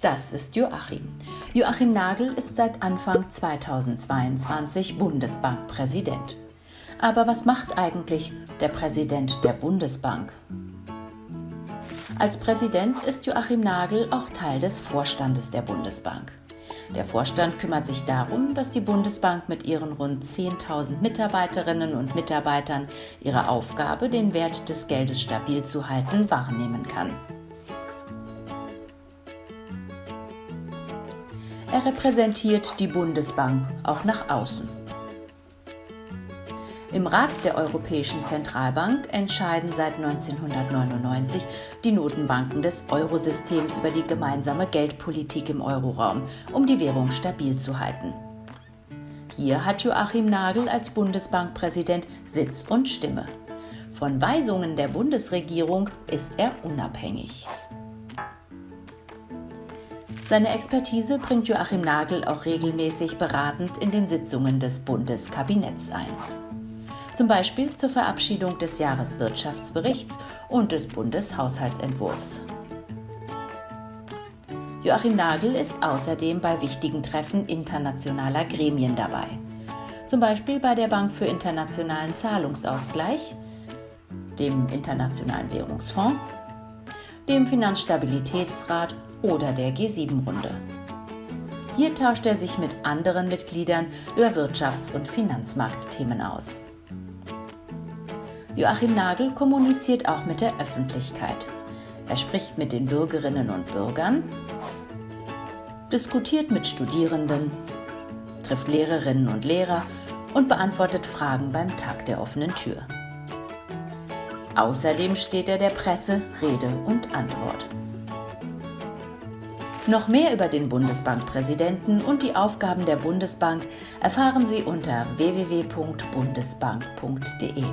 Das ist Joachim. Joachim Nagel ist seit Anfang 2022 Bundesbankpräsident. Aber was macht eigentlich der Präsident der Bundesbank? Als Präsident ist Joachim Nagel auch Teil des Vorstandes der Bundesbank. Der Vorstand kümmert sich darum, dass die Bundesbank mit ihren rund 10.000 Mitarbeiterinnen und Mitarbeitern ihre Aufgabe, den Wert des Geldes stabil zu halten, wahrnehmen kann. Er repräsentiert die Bundesbank auch nach außen. Im Rat der Europäischen Zentralbank entscheiden seit 1999 die Notenbanken des Eurosystems über die gemeinsame Geldpolitik im Euroraum, um die Währung stabil zu halten. Hier hat Joachim Nagel als Bundesbankpräsident Sitz und Stimme. Von Weisungen der Bundesregierung ist er unabhängig. Seine Expertise bringt Joachim Nagel auch regelmäßig beratend in den Sitzungen des Bundeskabinetts ein zum Beispiel zur Verabschiedung des Jahreswirtschaftsberichts und des Bundeshaushaltsentwurfs. Joachim Nagel ist außerdem bei wichtigen Treffen internationaler Gremien dabei, zum Beispiel bei der Bank für internationalen Zahlungsausgleich, dem Internationalen Währungsfonds, dem Finanzstabilitätsrat oder der G7-Runde. Hier tauscht er sich mit anderen Mitgliedern über Wirtschafts- und Finanzmarktthemen aus. Joachim Nagel kommuniziert auch mit der Öffentlichkeit. Er spricht mit den Bürgerinnen und Bürgern, diskutiert mit Studierenden, trifft Lehrerinnen und Lehrer und beantwortet Fragen beim Tag der offenen Tür. Außerdem steht er der Presse Rede und Antwort. Noch mehr über den Bundesbankpräsidenten und die Aufgaben der Bundesbank erfahren Sie unter www.bundesbank.de.